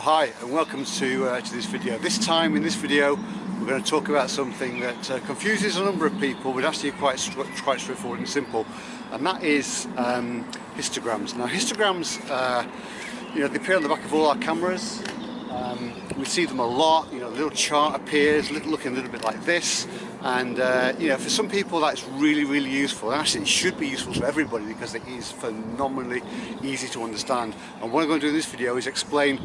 hi and welcome to, uh, to this video. This time in this video we're going to talk about something that uh, confuses a number of people but actually quite, quite straightforward and simple and that is um, histograms. Now histograms, uh, you know, they appear on the back of all our cameras. Um, we see them a lot, you know, a little chart appears looking a little bit like this and uh, you know for some people that's really really useful and actually it should be useful to everybody because it is phenomenally easy to understand and what I'm going to do in this video is explain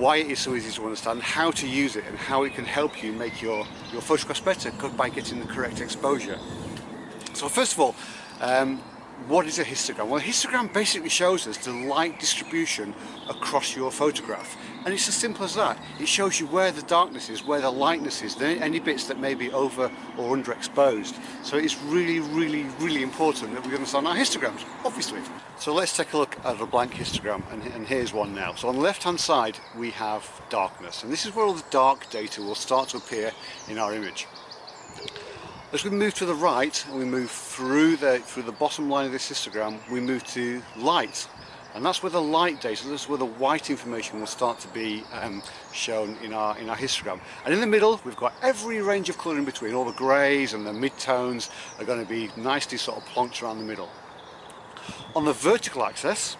why it is so easy to understand, how to use it and how it can help you make your, your photographs better by getting the correct exposure. So first of all, um, what is a histogram? Well a histogram basically shows us the light distribution across your photograph and it's as simple as that. It shows you where the darkness is, where the lightness is, any bits that may be over or underexposed. So it's really, really, really important that we understand our histograms, obviously. So let's take a look at a blank histogram and, and here's one now. So on the left hand side we have darkness and this is where all the dark data will start to appear in our image. As we move to the right and we move through the through the bottom line of this histogram, we move to light. And that's where the light data, that's where the white information will start to be um, shown in our, in our histogram. And in the middle, we've got every range of colour in between. All the greys and the mid-tones are going to be nicely sort of plonked around the middle. On the vertical axis,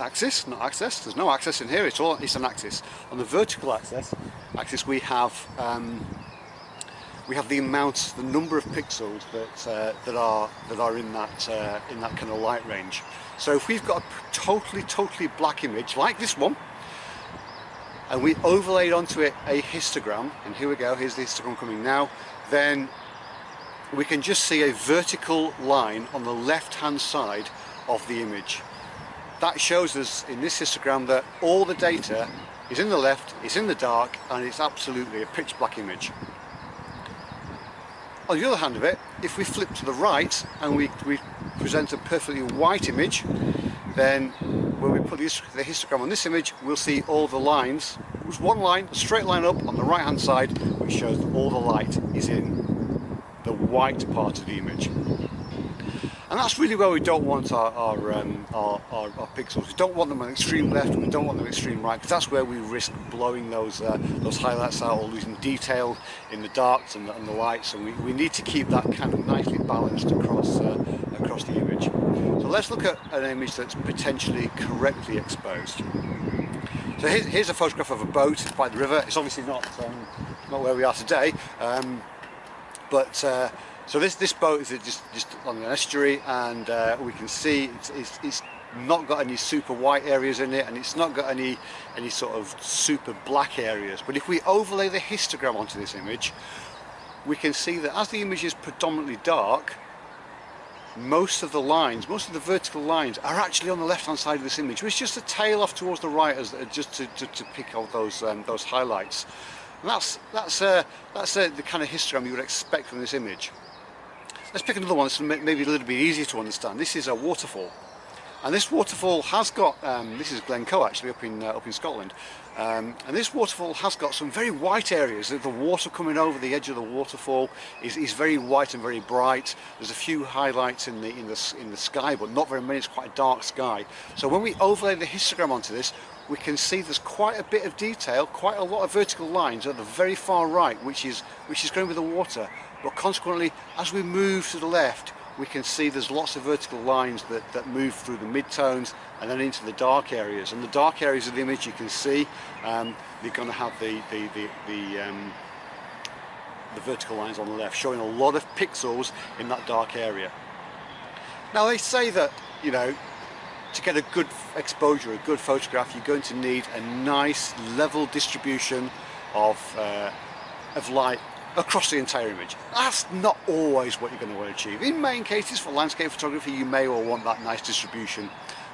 axis, not axis, there's no axis in here, it's all it's an axis. On the vertical axis, axis we have um, we have the amount, the number of pixels that uh, that are that are in that uh, in that kind of light range. So if we've got a totally totally black image like this one, and we overlaid onto it a histogram, and here we go, here's the histogram coming now, then we can just see a vertical line on the left hand side of the image. That shows us in this histogram that all the data is in the left, it's in the dark, and it's absolutely a pitch black image. On the other hand of it, if we flip to the right and we, we present a perfectly white image, then when we put the histogram on this image, we'll see all the lines. There's one line, a straight line up on the right hand side, which shows that all the light is in the white part of the image and that's really where we don't want our our, um, our, our, our, pixels. We don't want them on extreme left, we don't want them extreme right, because that's where we risk blowing those uh, those highlights out or losing detail in the darks and the, and the lights. And we, we need to keep that kind of nicely balanced across uh, across the image. So let's look at an image that's potentially correctly exposed. So here's, here's a photograph of a boat by the river. It's obviously not um, not where we are today, um, but uh, so this, this boat is just, just on an estuary and uh, we can see it's, it's, it's, not got any super white areas in it and it's not got any, any sort of super black areas. But if we overlay the histogram onto this image, we can see that as the image is predominantly dark, most of the lines, most of the vertical lines are actually on the left hand side of this image, which is just a tail off towards the right as just to, to, to pick out those, um, those highlights. And that's, that's, uh, that's uh, the kind of histogram you would expect from this image. Let's pick another one that's maybe a little bit easier to understand. This is a waterfall. And this waterfall has got, um, this is Glencoe actually up in, uh, up in Scotland, um, and this waterfall has got some very white areas. The water coming over the edge of the waterfall is, is very white and very bright. There's a few highlights in the, in, the, in the sky, but not very many, it's quite a dark sky. So when we overlay the histogram onto this, we can see there's quite a bit of detail, quite a lot of vertical lines at the very far right, which is, which is going with the water but consequently as we move to the left we can see there's lots of vertical lines that, that move through the mid-tones and then into the dark areas. And the dark areas of the image you can see um, you're going to have the the, the, the, um, the vertical lines on the left showing a lot of pixels in that dark area. Now they say that you know to get a good exposure, a good photograph, you're going to need a nice level distribution of, uh, of light across the entire image. That's not always what you're going to want to achieve. In main cases for landscape photography you may well want that nice distribution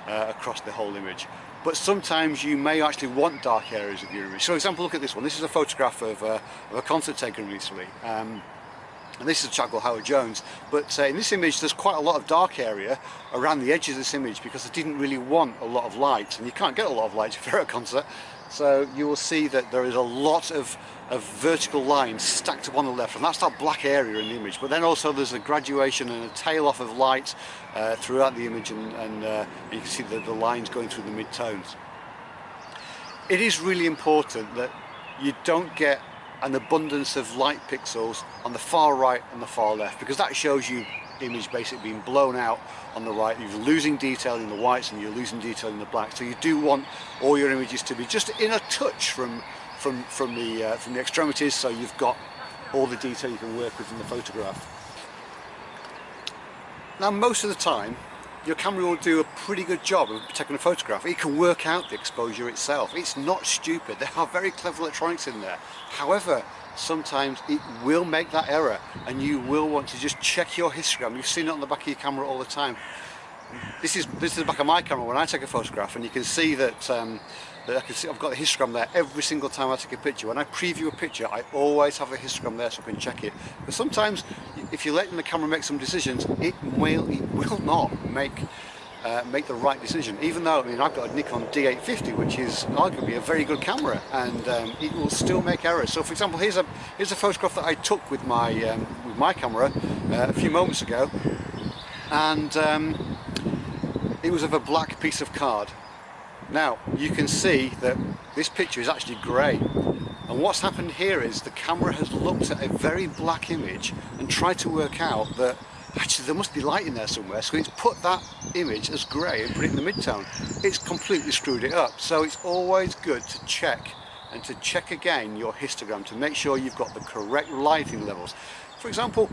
uh, across the whole image. But sometimes you may actually want dark areas of your image. So for example look at this one, this is a photograph of, uh, of a concert taken recently. Um, and this is a chap called Howard Jones but uh, in this image there's quite a lot of dark area around the edges of this image because I didn't really want a lot of light and you can't get a lot of light if you're at a concert so you will see that there is a lot of, of vertical lines stacked up on the left and that's that black area in the image but then also there's a graduation and a tail off of light uh, throughout the image and, and uh, you can see the, the lines going through the mid-tones. it is really important that you don't get an abundance of light pixels on the far right and the far left because that shows you image basically being blown out on the right. You're losing detail in the whites and you're losing detail in the black. So you do want all your images to be just in a touch from from from the uh, from the extremities so you've got all the detail you can work with in the photograph. Now most of the time your camera will do a pretty good job of taking a photograph. It can work out the exposure itself. It's not stupid. There are very clever electronics in there. However, sometimes it will make that error and you will want to just check your histogram. You've seen it on the back of your camera all the time. This is this is the back of my camera when I take a photograph and you can see that um, I can see I've got the histogram there every single time I take a picture. When I preview a picture, I always have a histogram there so I can check it. But sometimes, if you're letting the camera make some decisions, it will, it will not make uh, make the right decision. Even though, I mean, I've got a Nikon D850, which is arguably a very good camera, and um, it will still make errors. So, for example, here's a here's a photograph that I took with my um, with my camera uh, a few moments ago, and um, it was of a black piece of card now you can see that this picture is actually grey and what's happened here is the camera has looked at a very black image and tried to work out that actually there must be light in there somewhere so it's put that image as grey and put it in the midtone. It's completely screwed it up so it's always good to check and to check again your histogram to make sure you've got the correct lighting levels. For example,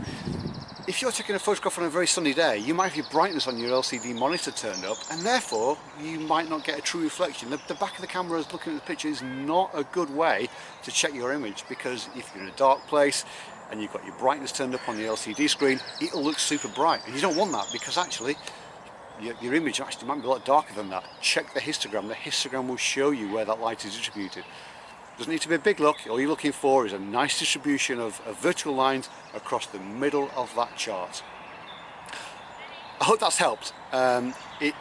if you're taking a photograph on a very sunny day, you might have your brightness on your LCD monitor turned up and therefore you might not get a true reflection. The, the back of the camera is looking at the picture is not a good way to check your image because if you're in a dark place and you've got your brightness turned up on the LCD screen, it'll look super bright and you don't want that because actually your, your image actually might be a lot darker than that. Check the histogram, the histogram will show you where that light is distributed. Doesn't need to be a big look, all you're looking for is a nice distribution of, of vertical lines across the middle of that chart. I hope that's helped. Um, it,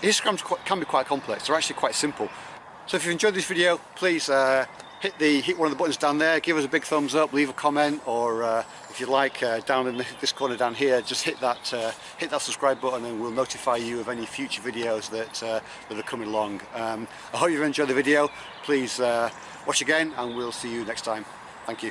histograms can be quite complex, they're actually quite simple. So if you've enjoyed this video, please uh, hit the hit one of the buttons down there, give us a big thumbs up, leave a comment, or uh, if you like, uh, down in this corner down here, just hit that uh, hit that subscribe button, and we'll notify you of any future videos that uh, that are coming along. Um, I hope you've enjoyed the video. Please uh, watch again and we'll see you next time. Thank you.